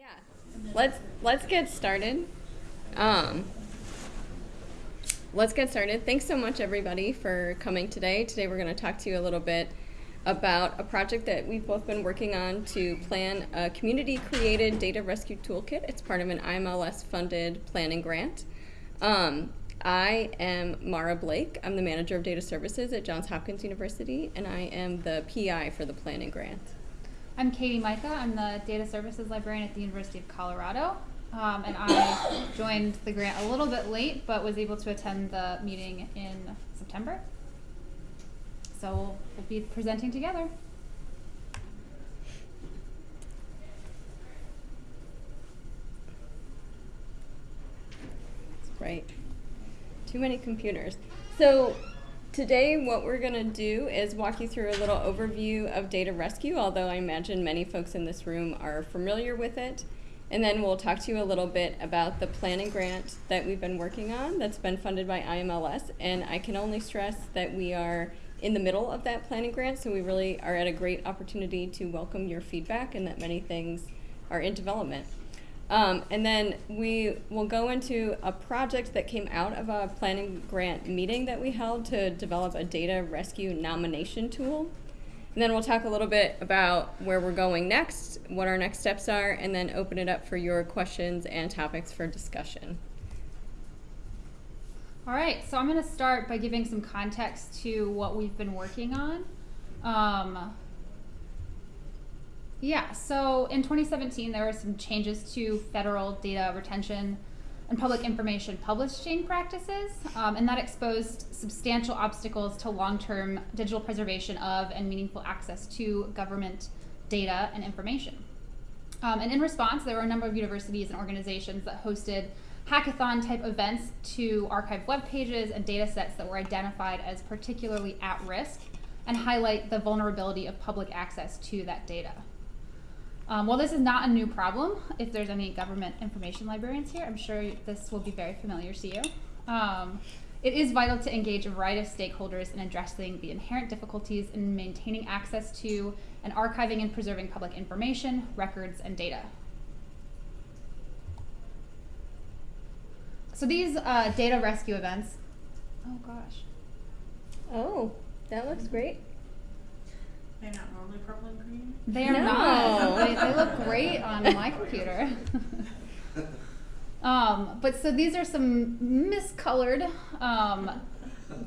Yeah, let's let's get started. Um, let's get started. Thanks so much, everybody, for coming today. Today, we're going to talk to you a little bit about a project that we've both been working on to plan a community-created data rescue toolkit. It's part of an IMLS-funded planning grant. Um, I am Mara Blake. I'm the manager of data services at Johns Hopkins University, and I am the PI for the planning grant. I'm Katie Mika. I'm the data services librarian at the University of Colorado. Um, and I joined the grant a little bit late, but was able to attend the meeting in September. So we'll, we'll be presenting together. Right. Too many computers. So today what we're going to do is walk you through a little overview of data rescue, although I imagine many folks in this room are familiar with it. And then we'll talk to you a little bit about the planning grant that we've been working on that's been funded by IMLS. And I can only stress that we are in the middle of that planning grant, so we really are at a great opportunity to welcome your feedback and that many things are in development. Um, and then we will go into a project that came out of a planning grant meeting that we held to develop a data rescue nomination tool. And then we'll talk a little bit about where we're going next, what our next steps are, and then open it up for your questions and topics for discussion. All right, so I'm going to start by giving some context to what we've been working on. Um, yeah, so in 2017, there were some changes to federal data retention and public information publishing practices, um, and that exposed substantial obstacles to long-term digital preservation of and meaningful access to government data and information. Um, and in response, there were a number of universities and organizations that hosted hackathon type events to archive web pages and data sets that were identified as particularly at risk and highlight the vulnerability of public access to that data. Um, while this is not a new problem, if there's any government information librarians here, I'm sure this will be very familiar to you. Um, it is vital to engage a variety of stakeholders in addressing the inherent difficulties in maintaining access to and archiving and preserving public information, records, and data. So these uh, data rescue events, oh gosh. Oh, that looks great. They're not normally purple and green? They are No. not. They, they look great on my computer. um, but so these are some miscolored um,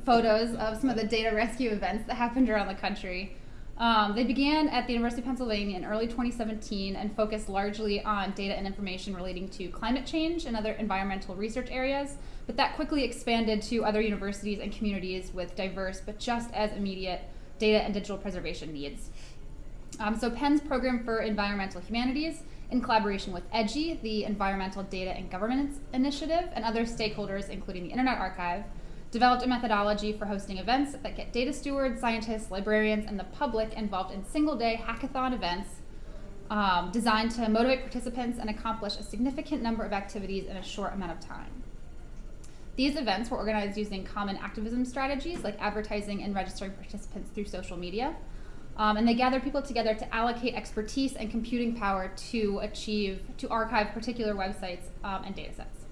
photos of some of the data rescue events that happened around the country. Um, they began at the University of Pennsylvania in early 2017 and focused largely on data and information relating to climate change and other environmental research areas. But that quickly expanded to other universities and communities with diverse but just as immediate data and digital preservation needs. Um, so Penn's Program for Environmental Humanities, in collaboration with EDGI, the Environmental Data and Governance Initiative, and other stakeholders, including the Internet Archive, developed a methodology for hosting events that get data stewards, scientists, librarians, and the public involved in single-day hackathon events um, designed to motivate participants and accomplish a significant number of activities in a short amount of time. These events were organized using common activism strategies like advertising and registering participants through social media. Um, and they gathered people together to allocate expertise and computing power to achieve, to archive particular websites um, and data sets.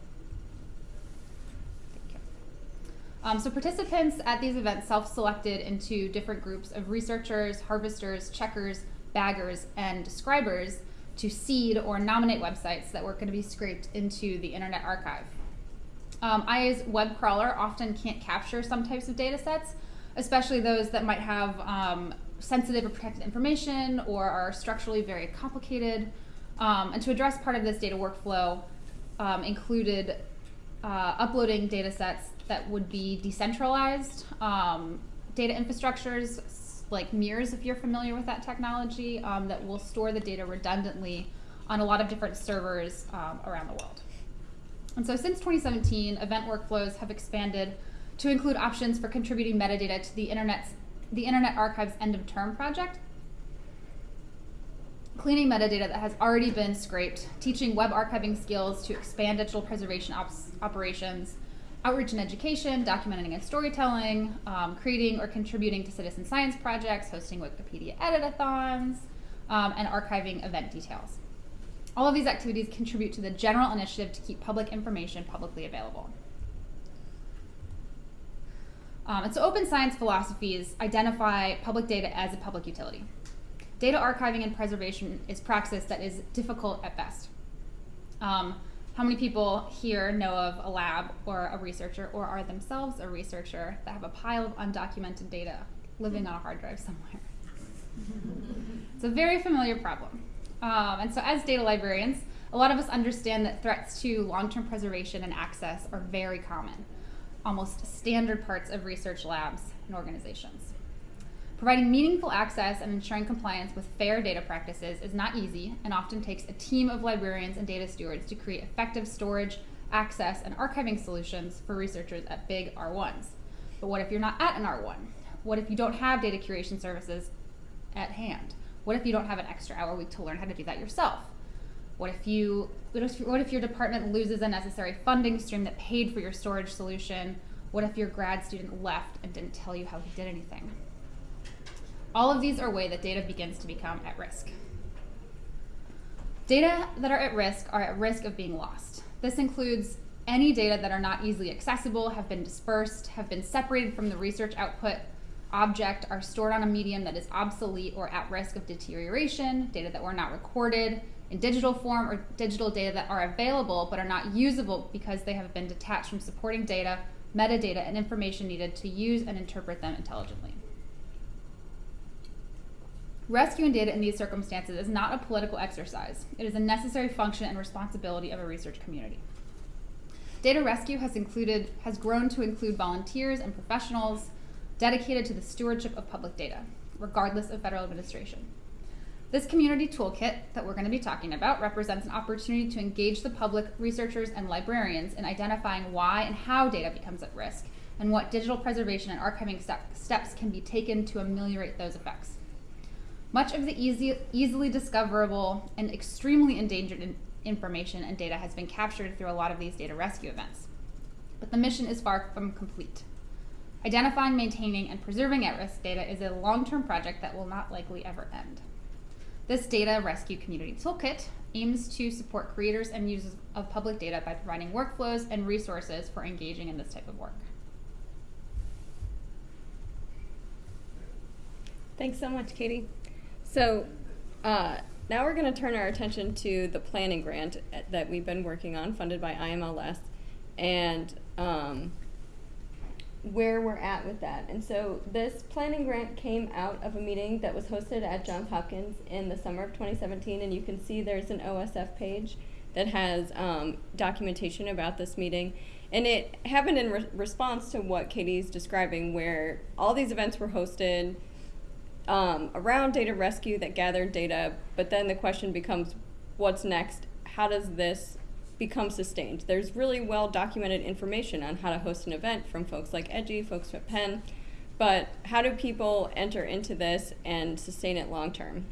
Um, so participants at these events self-selected into different groups of researchers, harvesters, checkers, baggers, and describers to seed or nominate websites that were going to be scraped into the Internet Archive. Um, as web crawler often can't capture some types of data sets, especially those that might have um, sensitive or protected information or are structurally very complicated. Um, and to address part of this data workflow um, included uh, uploading data sets that would be decentralized, um, data infrastructures like mirrors if you're familiar with that technology um, that will store the data redundantly on a lot of different servers around the world. And so since 2017, event workflows have expanded to include options for contributing metadata to the Internet's, the Internet Archive's end of term project, cleaning metadata that has already been scraped, teaching web archiving skills to expand digital preservation operations, outreach and education, documenting and storytelling, um, creating or contributing to citizen science projects, hosting Wikipedia editathons, um, and archiving event details. All of these activities contribute to the general initiative to keep public information publicly available. Um, and so open science philosophies identify public data as a public utility. Data archiving and preservation is practice that is difficult at best. Um, how many people here know of a lab or a researcher or are themselves a researcher that have a pile of undocumented data living on a hard drive somewhere? it's a very familiar problem. Um, and so, as data librarians, a lot of us understand that threats to long term preservation and access are very common, almost standard parts of research labs and organizations. Providing meaningful access and ensuring compliance with fair data practices is not easy and often takes a team of librarians and data stewards to create effective storage, access, and archiving solutions for researchers at big R1s. But what if you're not at an R1? What if you don't have data curation services at hand? What if you don't have an extra hour a week to learn how to do that yourself? What if you what if, what if your department loses a necessary funding stream that paid for your storage solution? What if your grad student left and didn't tell you how he did anything? All of these are ways that data begins to become at risk. Data that are at risk are at risk of being lost. This includes any data that are not easily accessible, have been dispersed, have been separated from the research output object, are stored on a medium that is obsolete or at risk of deterioration, data that were not recorded in digital form, or digital data that are available but are not usable because they have been detached from supporting data, metadata, and information needed to use and interpret them intelligently. Rescuing data in these circumstances is not a political exercise. It is a necessary function and responsibility of a research community. Data rescue has included has grown to include volunteers and professionals dedicated to the stewardship of public data, regardless of federal administration. This community toolkit that we're going to be talking about represents an opportunity to engage the public, researchers, and librarians in identifying why and how data becomes at risk, and what digital preservation and archiving step, steps can be taken to ameliorate those effects. Much of the easy, easily discoverable and extremely endangered in information and data has been captured through a lot of these data rescue events. But the mission is far from complete. Identifying, maintaining, and preserving at risk data is a long term project that will not likely ever end. This Data Rescue Community Toolkit aims to support creators and users of public data by providing workflows and resources for engaging in this type of work. Thanks so much, Katie. So uh, now we're going to turn our attention to the planning grant that we've been working on, funded by IMLS, and um, where we're at with that. And so this planning grant came out of a meeting that was hosted at Johns Hopkins in the summer of 2017, and you can see there's an OSF page that has um, documentation about this meeting. And it happened in re response to what Katie's describing, where all these events were hosted um, around data rescue that gathered data, but then the question becomes what's next? How does this become sustained? There's really well documented information on how to host an event from folks like EDGI, folks at Penn, but how do people enter into this and sustain it long term?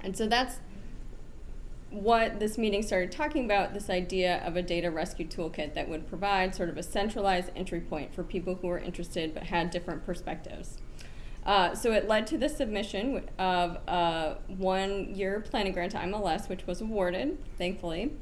And so that's what this meeting started talking about this idea of a data rescue toolkit that would provide sort of a centralized entry point for people who were interested but had different perspectives. Uh, so it led to the submission of a one-year planning grant to MLS, which was awarded, thankfully,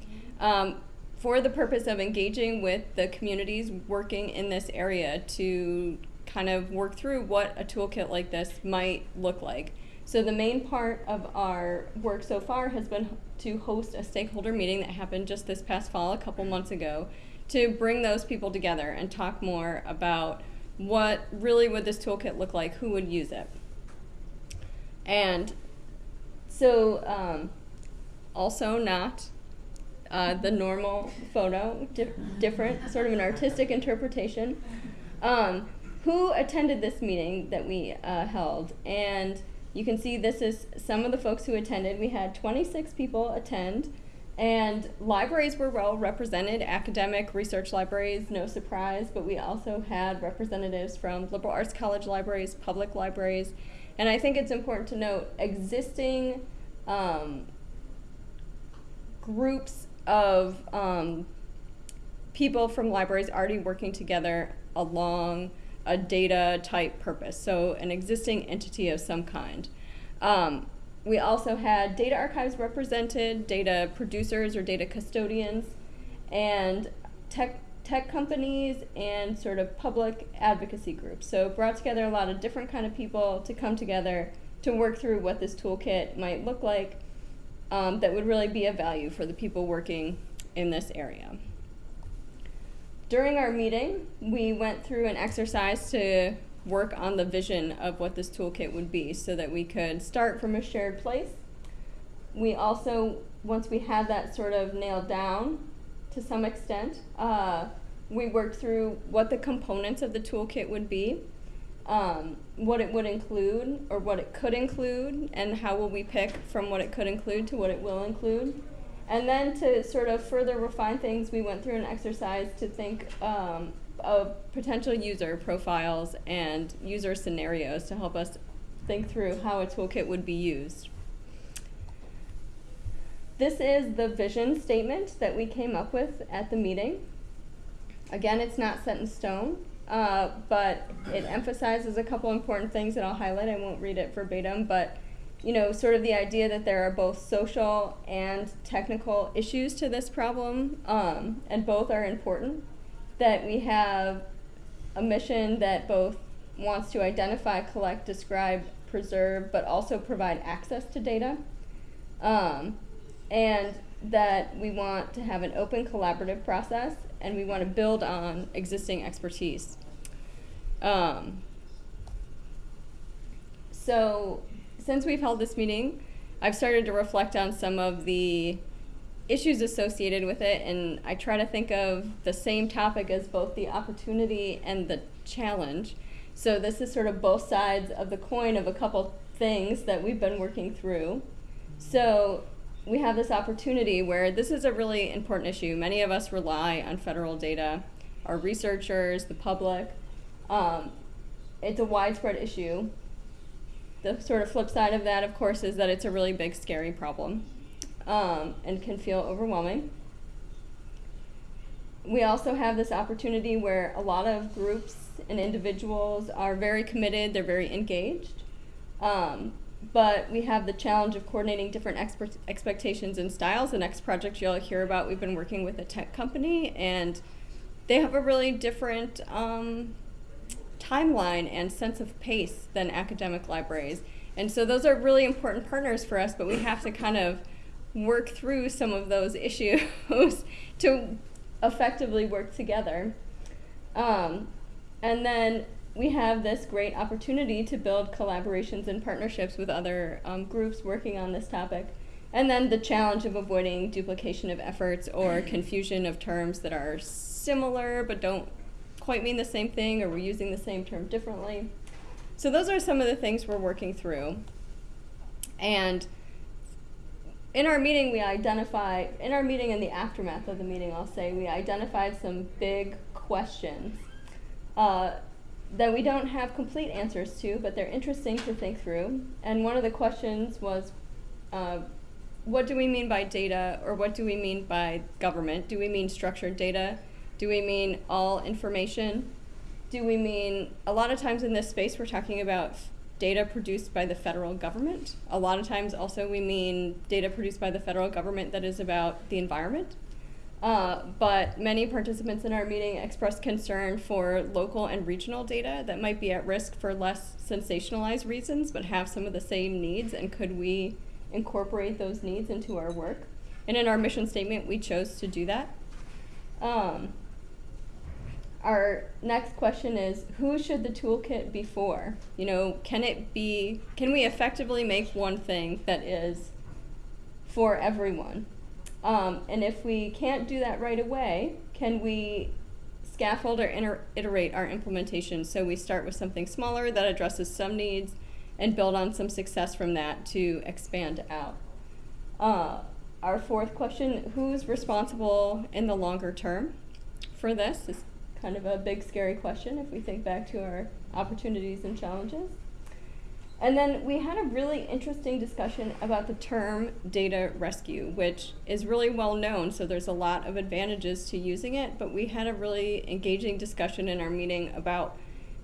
um, for the purpose of engaging with the communities working in this area to kind of work through what a toolkit like this might look like. So the main part of our work so far has been to host a stakeholder meeting that happened just this past fall, a couple months ago, to bring those people together and talk more about what really would this toolkit look like, who would use it. And so um, also not uh, the normal photo, di different, sort of an artistic interpretation. Um, who attended this meeting that we uh, held? And you can see this is some of the folks who attended. We had 26 people attend. And libraries were well represented, academic research libraries, no surprise, but we also had representatives from liberal arts college libraries, public libraries, and I think it's important to note existing um, groups of um, people from libraries already working together along a data type purpose, so an existing entity of some kind. Um, we also had data archives represented, data producers or data custodians, and tech tech companies and sort of public advocacy groups. So brought together a lot of different kind of people to come together to work through what this toolkit might look like um, that would really be of value for the people working in this area. During our meeting, we went through an exercise to work on the vision of what this toolkit would be so that we could start from a shared place. We also, once we had that sort of nailed down to some extent, uh, we worked through what the components of the toolkit would be, um, what it would include or what it could include, and how will we pick from what it could include to what it will include. And then to sort of further refine things, we went through an exercise to think um, of potential user profiles and user scenarios to help us think through how a toolkit would be used. This is the vision statement that we came up with at the meeting. Again, it's not set in stone, uh, but it emphasizes a couple important things that I'll highlight. I won't read it verbatim, but you know, sort of the idea that there are both social and technical issues to this problem, um, and both are important. That we have a mission that both wants to identify, collect, describe, preserve, but also provide access to data. Um, and that we want to have an open collaborative process and we want to build on existing expertise. Um, so, since we've held this meeting, I've started to reflect on some of the issues associated with it, and I try to think of the same topic as both the opportunity and the challenge. So, this is sort of both sides of the coin of a couple things that we've been working through. So, we have this opportunity where this is a really important issue. Many of us rely on federal data, our researchers, the public. Um, it's a widespread issue. The sort of flip side of that, of course, is that it's a really big, scary problem um, and can feel overwhelming. We also have this opportunity where a lot of groups and individuals are very committed, they're very engaged. Um, but we have the challenge of coordinating different expectations and styles. The next project you'll hear about, we've been working with a tech company, and they have a really different um, timeline and sense of pace than academic libraries. And so those are really important partners for us, but we have to kind of work through some of those issues to effectively work together. Um, and then we have this great opportunity to build collaborations and partnerships with other um, groups working on this topic. And then the challenge of avoiding duplication of efforts or confusion of terms that are similar but don't quite mean the same thing or we're using the same term differently. So those are some of the things we're working through. And in our meeting, we identify, in our meeting and the aftermath of the meeting, I'll say, we identified some big questions. Uh, that we don't have complete answers to, but they're interesting to think through. And one of the questions was, uh, what do we mean by data, or what do we mean by government? Do we mean structured data? Do we mean all information? Do we mean, a lot of times in this space, we're talking about data produced by the federal government. A lot of times also we mean data produced by the federal government that is about the environment. Uh, but many participants in our meeting expressed concern for local and regional data that might be at risk for less sensationalized reasons, but have some of the same needs. And could we incorporate those needs into our work? And in our mission statement, we chose to do that. Um, our next question is who should the toolkit be for? You know, can it be, can we effectively make one thing that is for everyone? Um, and if we can't do that right away, can we scaffold or iterate our implementation so we start with something smaller that addresses some needs and build on some success from that to expand out? Uh, our fourth question, who's responsible in the longer term for this? Is kind of a big scary question if we think back to our opportunities and challenges. And then we had a really interesting discussion about the term data rescue, which is really well known, so there's a lot of advantages to using it, but we had a really engaging discussion in our meeting about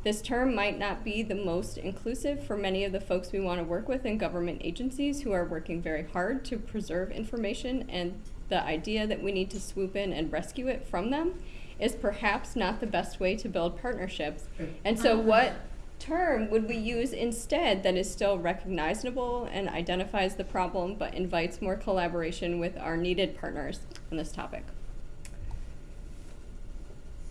This term might not be the most inclusive for many of the folks we want to work with in government agencies who are working very hard to preserve information, and the idea that we need to swoop in and rescue it from them is perhaps not the best way to build partnerships. And so, um, what term would we use instead that is still recognizable and identifies the problem but invites more collaboration with our needed partners on this topic?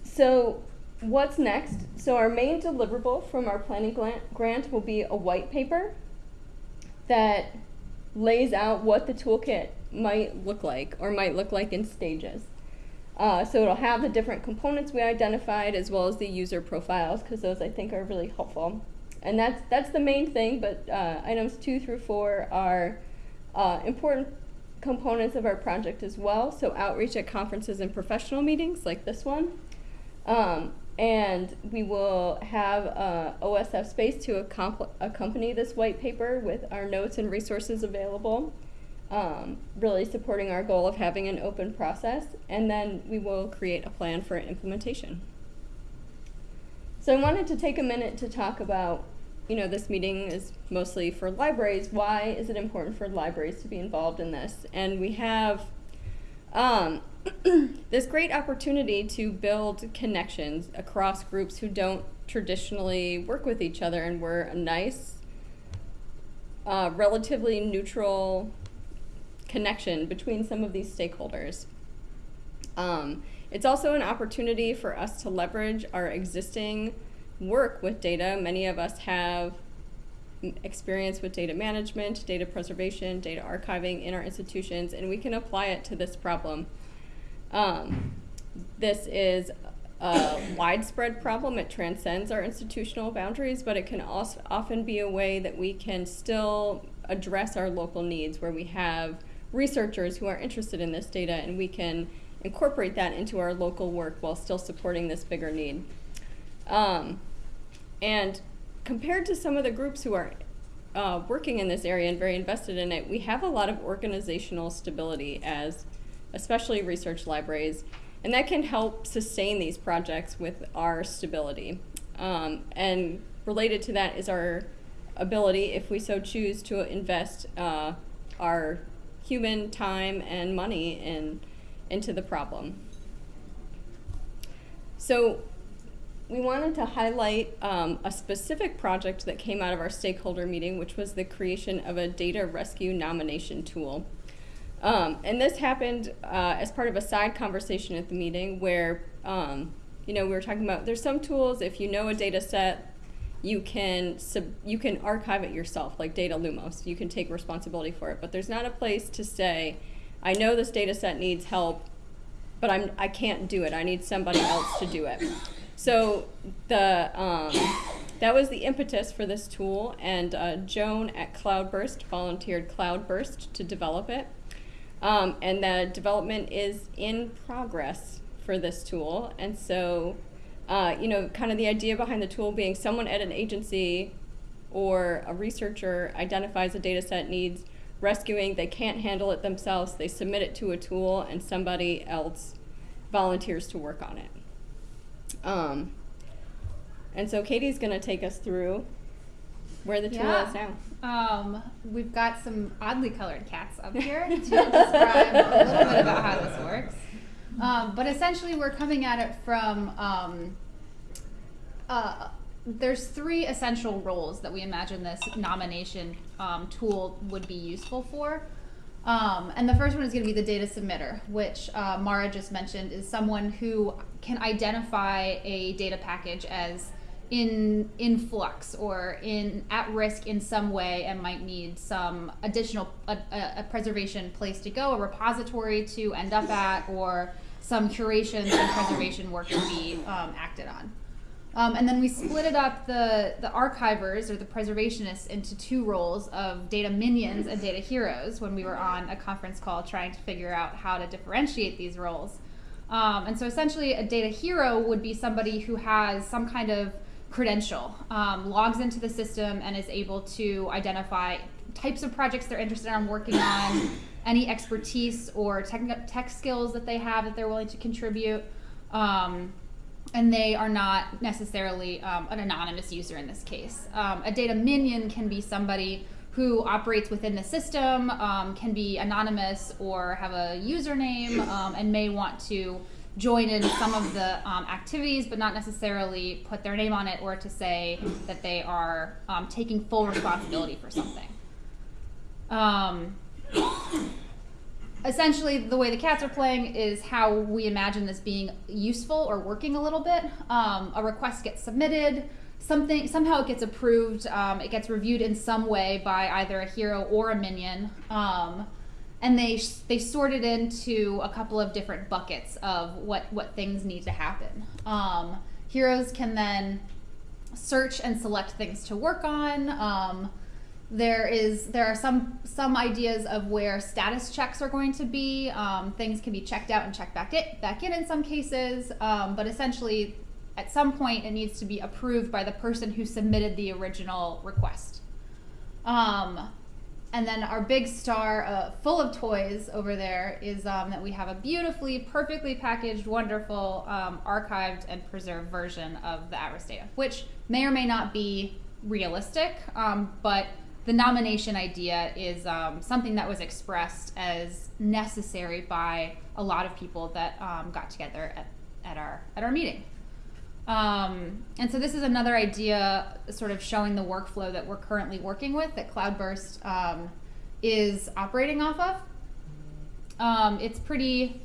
So, what's next? So, our main deliverable from our planning grant will be a white paper that lays out what the toolkit might look like or might look like in stages. Uh, so it'll have the different components we identified as well as the user profiles because those I think are really helpful. And that's that's the main thing. But uh, items two through four are uh, important components of our project as well. So outreach at conferences and professional meetings like this one. Um, and we will have uh, OSF space to accompany this white paper with our notes and resources available um, really supporting our goal of having an open process, and then we will create a plan for implementation. So I wanted to take a minute to talk about, you know, this meeting is mostly for libraries. Why is it important for libraries to be involved in this? And we have um, this great opportunity to build connections across groups who don't traditionally work with each other, and we're a nice, uh, relatively neutral connection between some of these stakeholders. Um, it's also an opportunity for us to leverage our existing work with data. Many of us have experience with data management, data preservation, data archiving in our institutions, and we can apply it to this problem. Um, this is a widespread problem. It transcends our institutional boundaries, but it can also often be a way that we can still address our local needs where we have researchers who are interested in this data and we can incorporate that into our local work while still supporting this bigger need. Um, and compared to some of the groups who are uh, working in this area and very invested in it, we have a lot of organizational stability as especially research libraries, and that can help sustain these projects with our stability. Um, and related to that is our ability, if we so choose, to invest uh, our human time and money in, into the problem. So we wanted to highlight um, a specific project that came out of our stakeholder meeting, which was the creation of a data rescue nomination tool. Um, and this happened uh, as part of a side conversation at the meeting where, um, you know, we were talking about there's some tools, if you know a data set you can sub, you can archive it yourself, like DataLumos. You can take responsibility for it, but there's not a place to say, I know this data set needs help, but I'm I can't do it. I need somebody else to do it. So the um, that was the impetus for this tool, and uh, Joan at Cloudburst volunteered Cloudburst to develop it, um, and the development is in progress for this tool, and so uh, you know, kind of the idea behind the tool being someone at an agency or a researcher identifies a data set needs rescuing, they can't handle it themselves, they submit it to a tool, and somebody else volunteers to work on it. Um, and so Katie's going to take us through where the tool Yeah. is now. Um, we've got some oddly colored cats up here to describe a little bit about how this works. Um, but essentially, we're coming at it from um, uh, there's three essential roles that we imagine this nomination um, tool would be useful for. Um, and the first one is going to be the data submitter, which uh, Mara just mentioned is someone who can identify a data package as in in flux or in at risk in some way and might need some additional a, a, a preservation place to go, a repository to end up at, or some curation and preservation work to be um, acted on. Um, and then we split it up the the archivers or the preservationists into two roles of data minions and data heroes when we were on a conference call trying to figure out how to differentiate these roles. Um, and so essentially, a data hero would be somebody who has some kind of credential, um, logs into the system, and is able to identify types of projects they're interested in working on, any expertise or tech, tech skills that they have that they're willing to contribute. Um, and they are not necessarily um, an anonymous user in this case. Um, a data minion can be somebody who operates within the system, um, can be anonymous or have a username, um, and may want to join in some of the um, activities, but not necessarily put their name on it or to say that they are um, taking full responsibility for something. Um, essentially the way the cats are playing is how we imagine this being useful or working a little bit. Um, a request gets submitted. Something somehow it gets approved. Um, it gets reviewed in some way by either a hero or a minion. Um, and they they sort it into a couple of different buckets of what what things need to happen. Um, heroes can then search and select things to work on. Um, there is there are some some ideas of where status checks are going to be. Um, things can be checked out and checked back in back in in some cases, um, but essentially, at some point, it needs to be approved by the person who submitted the original request. Um, and then our big star, uh, full of toys over there, is um, that we have a beautifully, perfectly packaged, wonderful, um, archived and preserved version of the Atlas data, which may or may not be realistic, um, but the nomination idea is um, something that was expressed as necessary by a lot of people that um, got together at, at our at our meeting. Um, and so this is another idea, sort of showing the workflow that we're currently working with that Cloudburst um, is operating off of. Um, it's pretty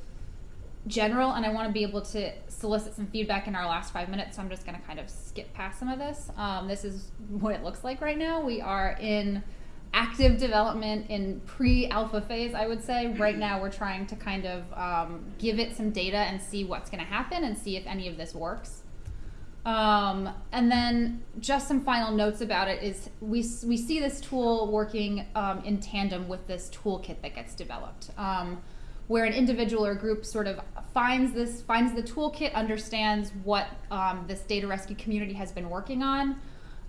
general, and I want to be able to solicit some feedback in our last five minutes, so I'm just going to kind of skip past some of this. Um, this is what it looks like right now. We are in active development in pre-alpha phase, I would say. Right now, we're trying to kind of um, give it some data and see what's going to happen and see if any of this works. Um, and then just some final notes about it is we, we see this tool working um, in tandem with this toolkit that gets developed. Where an individual or group sort of finds this finds the toolkit understands what um, this data rescue community has been working on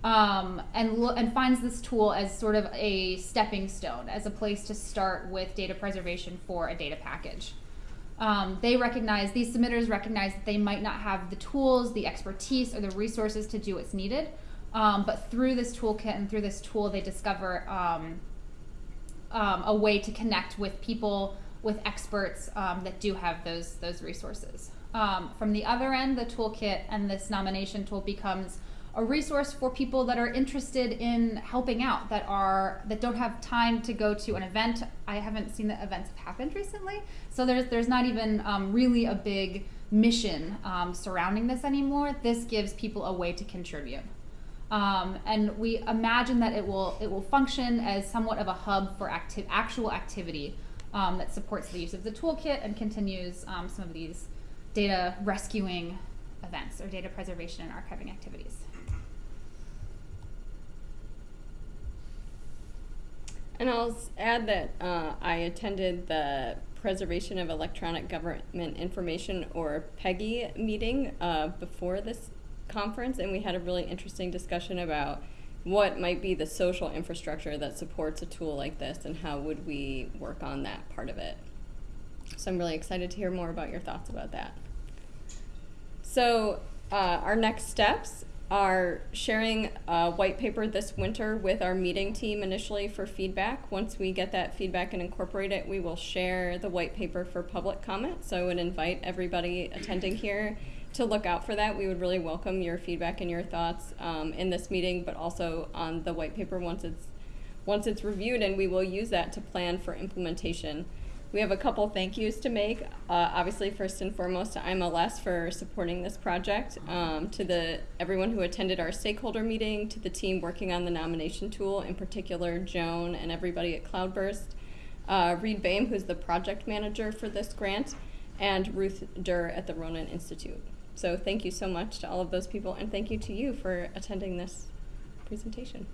um, and and finds this tool as sort of a stepping stone as a place to start with data preservation for a data package. Um, they recognize these submitters recognize that they might not have the tools the expertise or the resources to do what's needed um, but through this toolkit and through this tool they discover um, um, a way to connect with people with experts um, that do have those those resources. Um, from the other end, the toolkit and this nomination tool becomes a resource for people that are interested in helping out that are that don't have time to go to an event. I haven't seen that events have happened recently, so there's there's not even um, really a big mission um, surrounding this anymore. This gives people a way to contribute. Um, and we imagine that it will it will function as somewhat of a hub for active actual activity um, that supports the use of the toolkit and continues um, some of these data rescuing events or data preservation and archiving activities. And I'll add that uh, I attended the Preservation of Electronic Government Information or PEGI meeting uh, before this conference, and we had a really interesting discussion about what might be the social infrastructure that supports a tool like this and how would we work on that part of it. So I'm really excited to hear more about your thoughts about that. So uh, our next steps are sharing a white paper this winter with our meeting team initially for feedback. Once we get that feedback and incorporate it, we will share the white paper for public comment. So I would invite everybody attending here to look out for that. We would really welcome your feedback and your thoughts um, in this meeting, but also on the white paper once it's once it's reviewed, and we will use that to plan for implementation. We have a couple thank yous to make. Uh, obviously, first and foremost, to IMLS for supporting this project, um, to the everyone who attended our stakeholder meeting, to the team working on the nomination tool, in particular Joan and everybody at Cloudburst, uh, Reid Boehm, who's the project manager for this grant, and Ruth Duerr at the Ronin Institute. So thank you so much to all of those people, and thank you to you for attending this presentation.